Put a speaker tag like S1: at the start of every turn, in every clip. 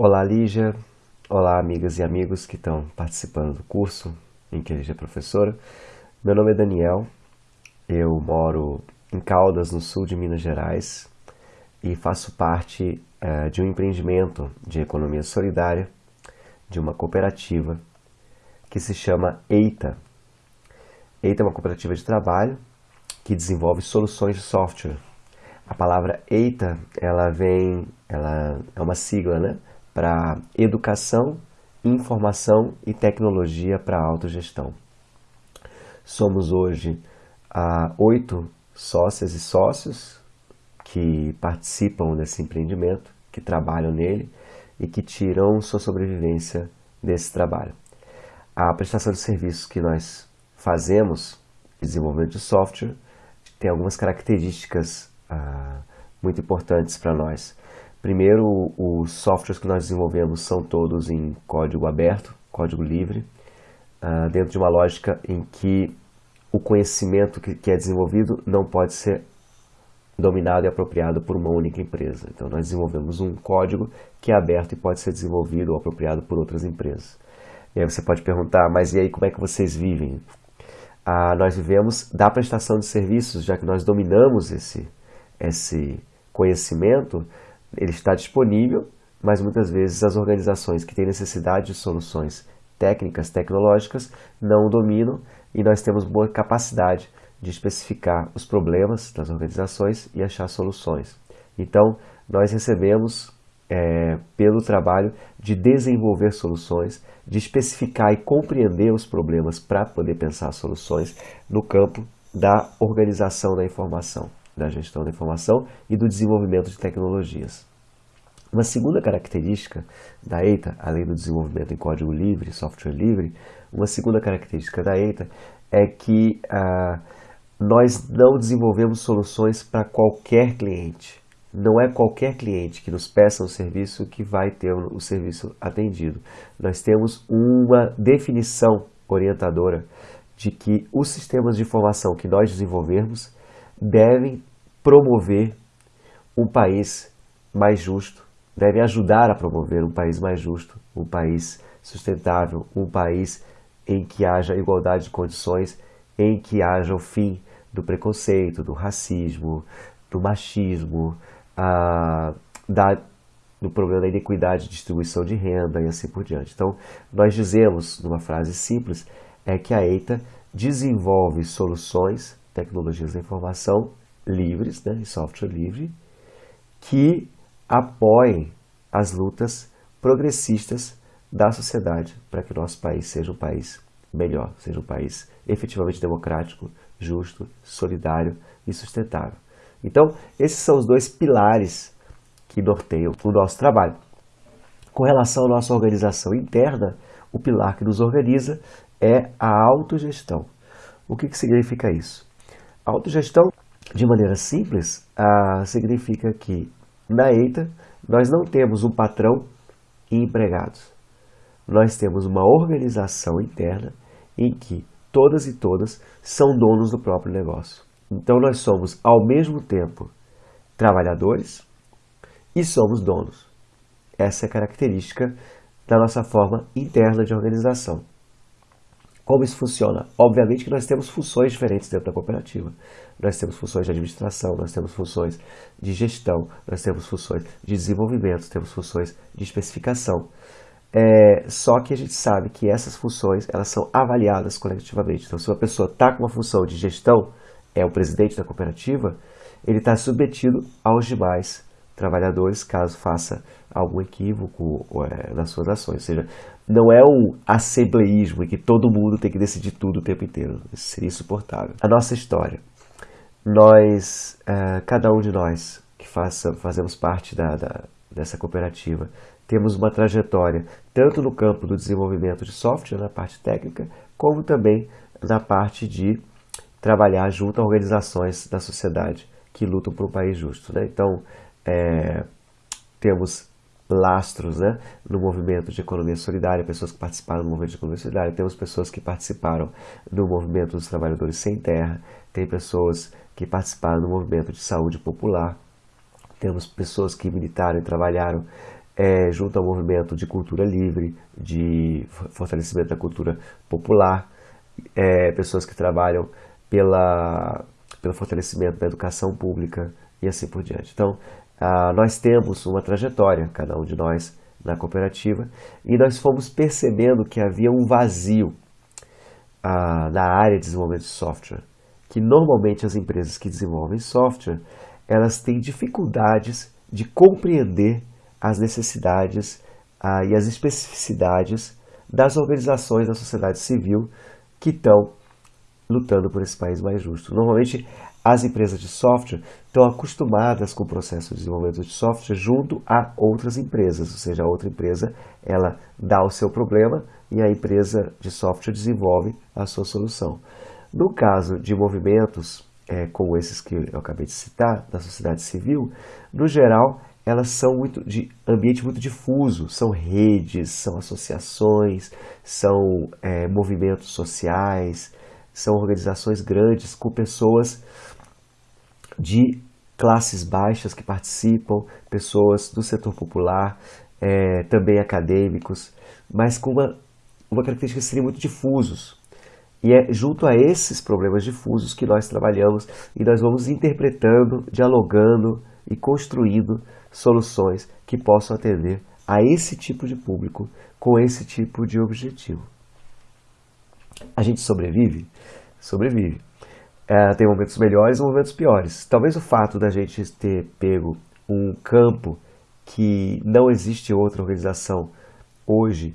S1: Olá Lígia, olá amigas e amigos que estão participando do curso em que a Lígia é professora. Meu nome é Daniel, eu moro em Caldas, no sul de Minas Gerais e faço parte é, de um empreendimento de economia solidária de uma cooperativa que se chama EITA. EITA é uma cooperativa de trabalho que desenvolve soluções de software. A palavra EITA, ela vem, ela é uma sigla, né? Para educação, informação e tecnologia para autogestão. Somos hoje ah, oito sócias e sócios que participam desse empreendimento, que trabalham nele e que tiram sua sobrevivência desse trabalho. A prestação de serviços que nós fazemos, desenvolvimento de software, tem algumas características ah, muito importantes para nós. Primeiro, os softwares que nós desenvolvemos são todos em código aberto, código livre, uh, dentro de uma lógica em que o conhecimento que, que é desenvolvido não pode ser dominado e apropriado por uma única empresa. Então, nós desenvolvemos um código que é aberto e pode ser desenvolvido ou apropriado por outras empresas. E aí você pode perguntar, mas e aí como é que vocês vivem? Ah, nós vivemos da prestação de serviços, já que nós dominamos esse, esse conhecimento, ele está disponível, mas muitas vezes as organizações que têm necessidade de soluções técnicas, tecnológicas, não o dominam e nós temos boa capacidade de especificar os problemas das organizações e achar soluções. Então, nós recebemos, é, pelo trabalho de desenvolver soluções, de especificar e compreender os problemas para poder pensar soluções no campo da organização da informação da gestão da informação e do desenvolvimento de tecnologias. Uma segunda característica da EITA, além do desenvolvimento em código livre, software livre, uma segunda característica da EITA é que ah, nós não desenvolvemos soluções para qualquer cliente. Não é qualquer cliente que nos peça um serviço que vai ter o serviço atendido. Nós temos uma definição orientadora de que os sistemas de informação que nós desenvolvermos devem promover um país mais justo, devem ajudar a promover um país mais justo, um país sustentável, um país em que haja igualdade de condições, em que haja o fim do preconceito, do racismo, do machismo, a, da, do problema da inequidade de distribuição de renda e assim por diante. Então, nós dizemos, numa frase simples, é que a EITA desenvolve soluções, tecnologias da informação livres, né, software livre, que apoiem as lutas progressistas da sociedade para que o nosso país seja um país melhor, seja um país efetivamente democrático, justo, solidário e sustentável. Então, esses são os dois pilares que norteiam o nosso trabalho. Com relação à nossa organização interna, o pilar que nos organiza é a autogestão. O que, que significa isso? A autogestão de maneira simples, ah, significa que na EITA nós não temos um patrão e empregados. Nós temos uma organização interna em que todas e todas são donos do próprio negócio. Então nós somos ao mesmo tempo trabalhadores e somos donos. Essa é a característica da nossa forma interna de organização. Como isso funciona? Obviamente que nós temos funções diferentes dentro da cooperativa. Nós temos funções de administração, nós temos funções de gestão, nós temos funções de desenvolvimento, temos funções de especificação. É, só que a gente sabe que essas funções elas são avaliadas coletivamente. Então, se uma pessoa está com uma função de gestão, é o presidente da cooperativa, ele está submetido aos demais trabalhadores caso faça algum equívoco é, nas suas ações. Ou seja, não é um assembleísmo em que todo mundo tem que decidir tudo o tempo inteiro. Isso seria insuportável. A nossa história. Nós, é, cada um de nós que faça, fazemos parte da, da, dessa cooperativa, temos uma trajetória tanto no campo do desenvolvimento de software, na parte técnica, como também na parte de trabalhar junto a organizações da sociedade que lutam por um país justo. Né? Então, é, temos lastros né, no movimento de economia solidária, pessoas que participaram do movimento de economia solidária, temos pessoas que participaram do movimento dos trabalhadores sem terra, tem pessoas que participaram do movimento de saúde popular, temos pessoas que militaram e trabalharam é, junto ao movimento de cultura livre, de fortalecimento da cultura popular, é, pessoas que trabalham pela, pelo fortalecimento da educação pública e assim por diante. Então, ah, nós temos uma trajetória, cada um de nós, na cooperativa, e nós fomos percebendo que havia um vazio ah, na área de desenvolvimento de software, que normalmente as empresas que desenvolvem software, elas têm dificuldades de compreender as necessidades ah, e as especificidades das organizações da sociedade civil que estão lutando por esse país mais justo. Normalmente, as empresas de software estão acostumadas com o processo de desenvolvimento de software junto a outras empresas, ou seja, a outra empresa ela dá o seu problema e a empresa de software desenvolve a sua solução. No caso de movimentos é, como esses que eu acabei de citar, da sociedade civil, no geral, elas são muito de ambiente muito difuso, são redes, são associações, são é, movimentos sociais, são organizações grandes com pessoas de classes baixas que participam, pessoas do setor popular, é, também acadêmicos, mas com uma, uma característica de serem muito difusos. E é junto a esses problemas difusos que nós trabalhamos e nós vamos interpretando, dialogando e construindo soluções que possam atender a esse tipo de público com esse tipo de objetivo. A gente sobrevive? Sobrevive. É, tem momentos melhores e momentos piores. Talvez o fato da gente ter pego um campo que não existe outra organização hoje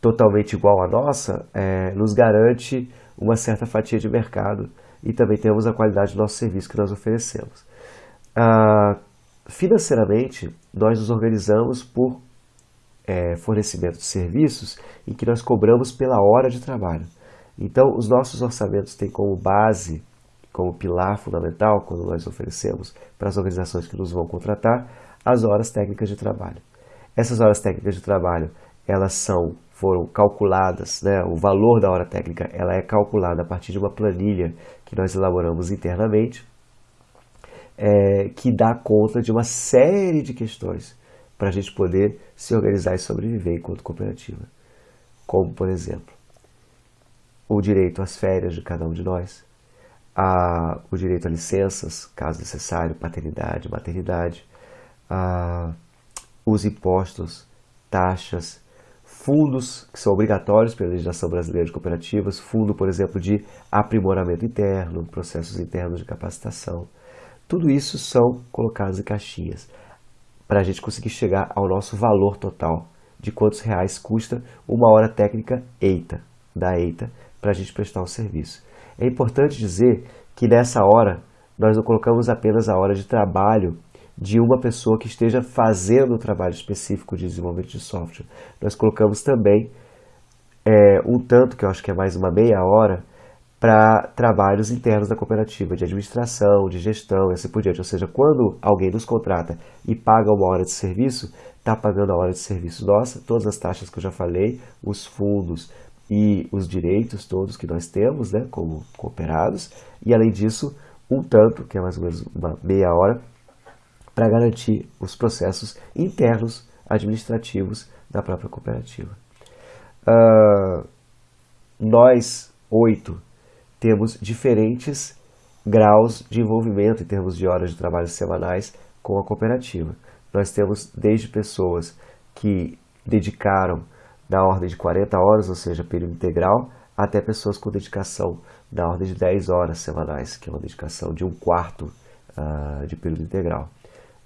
S1: totalmente igual à nossa, é, nos garante uma certa fatia de mercado e também temos a qualidade do nosso serviço que nós oferecemos. Ah, financeiramente, nós nos organizamos por é, fornecimento de serviços em que nós cobramos pela hora de trabalho. Então, os nossos orçamentos têm como base, como pilar fundamental, quando nós oferecemos para as organizações que nos vão contratar, as horas técnicas de trabalho. Essas horas técnicas de trabalho, elas são foram calculadas, né, o valor da hora técnica, ela é calculada a partir de uma planilha que nós elaboramos internamente, é, que dá conta de uma série de questões para a gente poder se organizar e sobreviver enquanto cooperativa. Como, por exemplo, o direito às férias de cada um de nós, a, o direito a licenças, caso necessário, paternidade, maternidade, a, os impostos, taxas, fundos que são obrigatórios pela legislação brasileira de cooperativas, fundo, por exemplo, de aprimoramento interno, processos internos de capacitação. Tudo isso são colocados em caixinhas para a gente conseguir chegar ao nosso valor total de quantos reais custa uma hora técnica EITA, da EITA, para a gente prestar o serviço. É importante dizer que nessa hora nós não colocamos apenas a hora de trabalho de uma pessoa que esteja fazendo o trabalho específico de desenvolvimento de software. Nós colocamos também é, um tanto, que eu acho que é mais uma meia hora, para trabalhos internos da cooperativa, de administração, de gestão e assim por diante. Ou seja, quando alguém nos contrata e paga uma hora de serviço, está pagando a hora de serviço nossa, todas as taxas que eu já falei, os fundos e os direitos todos que nós temos né, como cooperados, e além disso, um tanto, que é mais ou menos uma meia hora, para garantir os processos internos administrativos da própria cooperativa. Uh, nós, oito, temos diferentes graus de envolvimento em termos de horas de trabalho semanais com a cooperativa. Nós temos desde pessoas que dedicaram na ordem de 40 horas, ou seja, período integral, até pessoas com dedicação na ordem de 10 horas semanais, que é uma dedicação de um quarto uh, de período integral.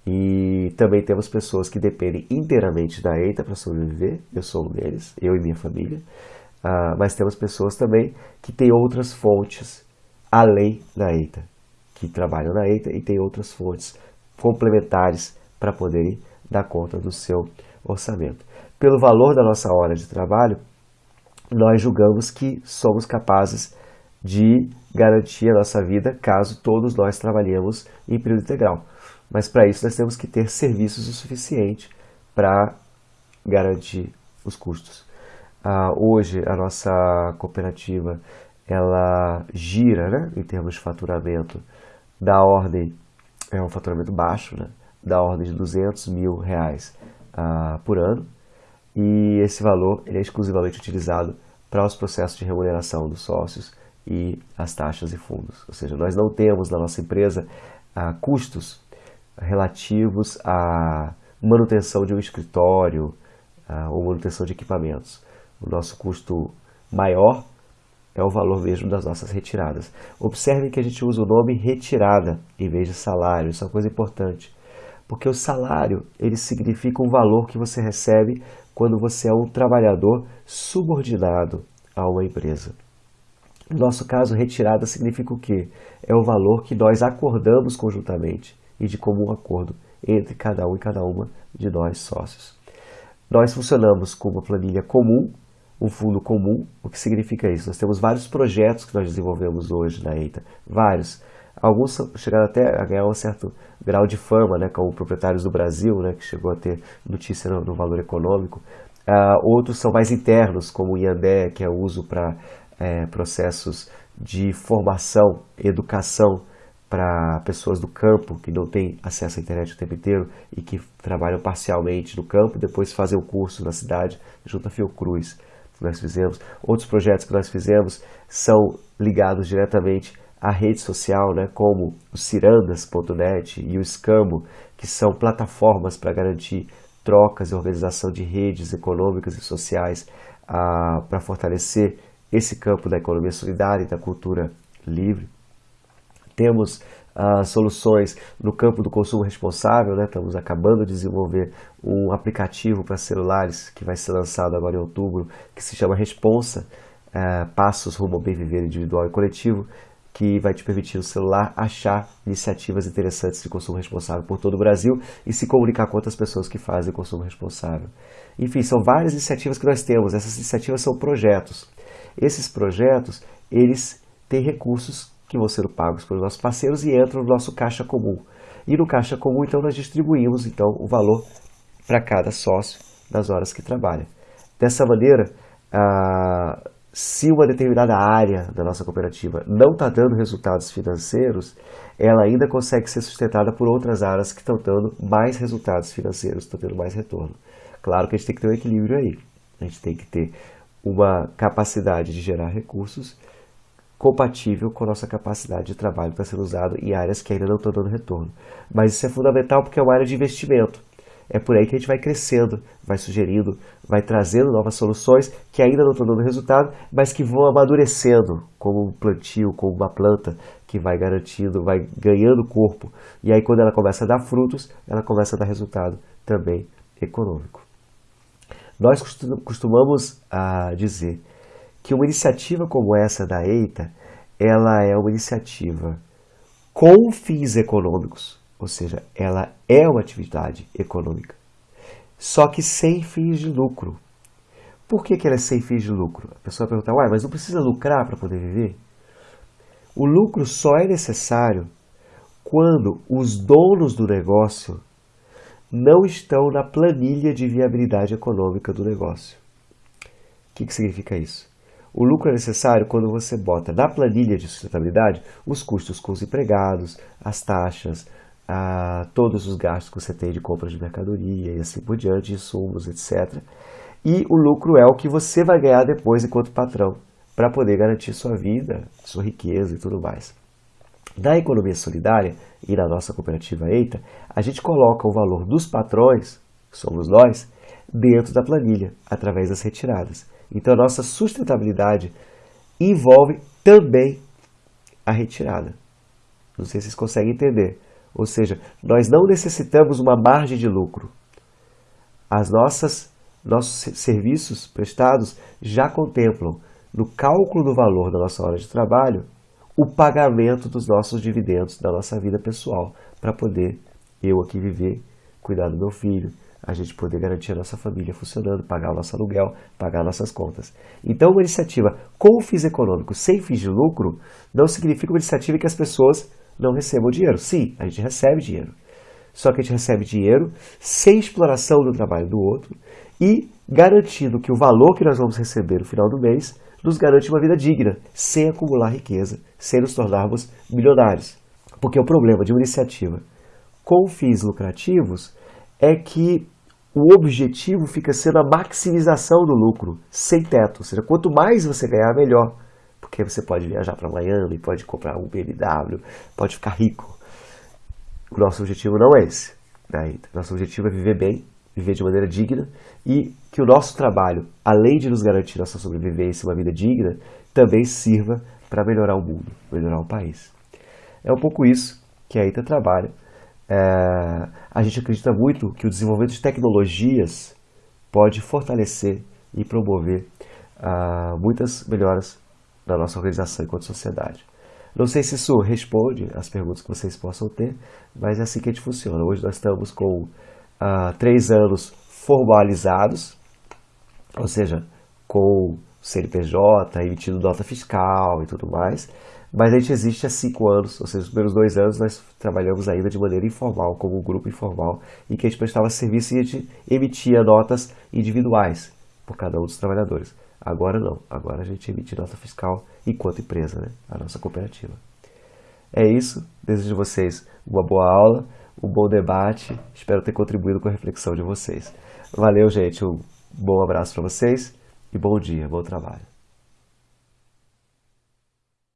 S1: E também temos pessoas que dependem inteiramente da EITA para sobreviver, eu sou um deles, eu e minha família. Uh, mas temos pessoas também que têm outras fontes além da EITA, que trabalham na EITA e têm outras fontes complementares para poderem dar conta do seu orçamento. Pelo valor da nossa hora de trabalho, nós julgamos que somos capazes de garantir a nossa vida caso todos nós trabalhemos em período integral. Mas para isso nós temos que ter serviços o suficiente para garantir os custos. Ah, hoje a nossa cooperativa ela gira né, em termos de faturamento da ordem, é um faturamento baixo, né, da ordem de 200 mil reais uh, por ano e esse valor ele é exclusivamente utilizado para os processos de remuneração dos sócios e as taxas e fundos. Ou seja, nós não temos na nossa empresa uh, custos relativos à manutenção de um escritório uh, ou manutenção de equipamentos. O nosso custo maior é o valor mesmo das nossas retiradas. Observe que a gente usa o nome retirada em vez de salário, isso é uma coisa importante. Porque o salário, ele significa um valor que você recebe quando você é um trabalhador subordinado a uma empresa. No nosso caso, retirada significa o quê? É o valor que nós acordamos conjuntamente e de comum acordo entre cada um e cada uma de nós sócios. Nós funcionamos com uma planilha comum um fundo comum. O que significa isso? Nós temos vários projetos que nós desenvolvemos hoje na EITA, vários. Alguns chegaram até a ganhar um certo grau de fama, né, como proprietários do Brasil, né, que chegou a ter notícia no, no valor econômico. Uh, outros são mais internos, como o IANDE, que é uso para é, processos de formação, educação para pessoas do campo que não têm acesso à internet o tempo inteiro e que trabalham parcialmente no campo, depois fazem o curso na cidade junto à Fiocruz que nós fizemos, outros projetos que nós fizemos são ligados diretamente à rede social, né, como o cirandas.net e o Scambo, que são plataformas para garantir trocas e organização de redes econômicas e sociais ah, para fortalecer esse campo da economia solidária e da cultura livre. Temos uh, soluções no campo do consumo responsável, né? estamos acabando de desenvolver um aplicativo para celulares que vai ser lançado agora em outubro, que se chama Responsa, uh, Passos rumo ao bem viver individual e coletivo, que vai te permitir no celular achar iniciativas interessantes de consumo responsável por todo o Brasil e se comunicar com outras pessoas que fazem consumo responsável. Enfim, são várias iniciativas que nós temos. Essas iniciativas são projetos. Esses projetos, eles têm recursos que vão ser pagos pelos nossos parceiros e entram no nosso caixa comum. E no caixa comum, então, nós distribuímos então, o valor para cada sócio nas horas que trabalha. Dessa maneira, ah, se uma determinada área da nossa cooperativa não está dando resultados financeiros, ela ainda consegue ser sustentada por outras áreas que estão dando mais resultados financeiros, estão tendo mais retorno. Claro que a gente tem que ter um equilíbrio aí. A gente tem que ter uma capacidade de gerar recursos compatível com a nossa capacidade de trabalho para ser usado em áreas que ainda não estão dando retorno. Mas isso é fundamental porque é uma área de investimento. É por aí que a gente vai crescendo, vai sugerindo, vai trazendo novas soluções que ainda não estão dando resultado, mas que vão amadurecendo como um plantio, como uma planta que vai garantindo, vai ganhando corpo. E aí quando ela começa a dar frutos, ela começa a dar resultado também econômico. Nós costumamos ah, dizer que uma iniciativa como essa da EITA, ela é uma iniciativa com fins econômicos, ou seja, ela é uma atividade econômica, só que sem fins de lucro. Por que, que ela é sem fins de lucro? A pessoa pergunta, uai, mas não precisa lucrar para poder viver? O lucro só é necessário quando os donos do negócio não estão na planilha de viabilidade econômica do negócio. O que, que significa isso? O lucro é necessário quando você bota na planilha de sustentabilidade os custos com os empregados, as taxas, a, todos os gastos que você tem de compra de mercadoria e assim por diante, insumos, etc. E o lucro é o que você vai ganhar depois enquanto patrão, para poder garantir sua vida, sua riqueza e tudo mais. Na economia solidária e na nossa cooperativa EITA, a gente coloca o valor dos patrões, que somos nós, dentro da planilha, através das retiradas. Então a nossa sustentabilidade envolve também a retirada. Não sei se vocês conseguem entender. Ou seja, nós não necessitamos uma margem de lucro. As nossas nossos serviços prestados já contemplam no cálculo do valor da nossa hora de trabalho o pagamento dos nossos dividendos da nossa vida pessoal para poder eu aqui viver, cuidar do meu filho, a gente poder garantir a nossa família funcionando, pagar o nosso aluguel, pagar nossas contas. Então, uma iniciativa com fins econômicos, sem fins de lucro, não significa uma iniciativa que as pessoas não recebam dinheiro. Sim, a gente recebe dinheiro. Só que a gente recebe dinheiro sem exploração do trabalho do outro e garantindo que o valor que nós vamos receber no final do mês nos garante uma vida digna, sem acumular riqueza, sem nos tornarmos milionários. Porque o problema de uma iniciativa com fins lucrativos é que o objetivo fica sendo a maximização do lucro, sem teto. Ou seja, quanto mais você ganhar, melhor. Porque você pode viajar para Miami, pode comprar um BMW, pode ficar rico. O nosso objetivo não é esse. Né? Nosso objetivo é viver bem, viver de maneira digna e que o nosso trabalho, além de nos garantir nossa sobrevivência e uma vida digna, também sirva para melhorar o mundo, melhorar o país. É um pouco isso que a ITA trabalha é, a gente acredita muito que o desenvolvimento de tecnologias pode fortalecer e promover ah, muitas melhoras na nossa organização enquanto sociedade. Não sei se isso responde às perguntas que vocês possam ter, mas é assim que a gente funciona. Hoje nós estamos com ah, três anos formalizados, ou seja, com CNPJ, emitindo nota fiscal e tudo mais, mas a gente existe há cinco anos, ou seja, os primeiros dois anos nós trabalhamos ainda de maneira informal, como um grupo informal, em que a gente prestava serviço e a gente emitia notas individuais por cada um dos trabalhadores. Agora não, agora a gente emite nota fiscal enquanto empresa, né? a nossa cooperativa. É isso, desejo a vocês uma boa aula, um bom debate, espero ter contribuído com a reflexão de vocês. Valeu, gente, um bom abraço para vocês e bom dia, bom trabalho.